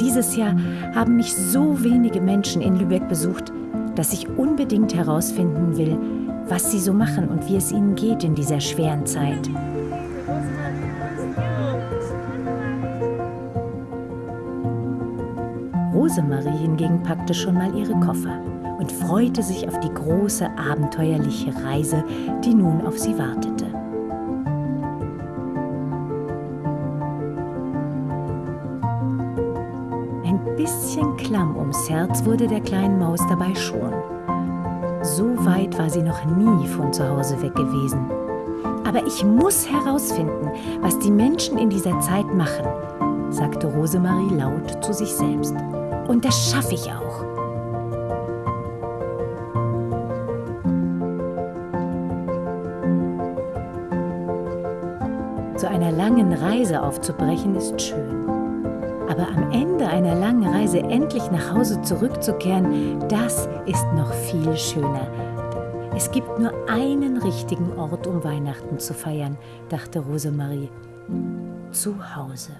dieses Jahr haben mich so wenige Menschen in Lübeck besucht, dass ich unbedingt herausfinden will, was sie so machen und wie es ihnen geht in dieser schweren Zeit. Rosemarie hingegen packte schon mal ihre Koffer und freute sich auf die große abenteuerliche Reise, die nun auf sie wartete. Ein bisschen klamm ums Herz wurde der kleinen Maus dabei schon. So weit war sie noch nie von zu Hause weg gewesen. Aber ich muss herausfinden, was die Menschen in dieser Zeit machen, sagte Rosemarie laut zu sich selbst. Und das schaffe ich auch. Zu einer langen Reise aufzubrechen ist schön. Aber am Ende einer langen Reise endlich nach Hause zurückzukehren, das ist noch viel schöner. Es gibt nur einen richtigen Ort, um Weihnachten zu feiern, dachte Rosemarie. Zu Hause.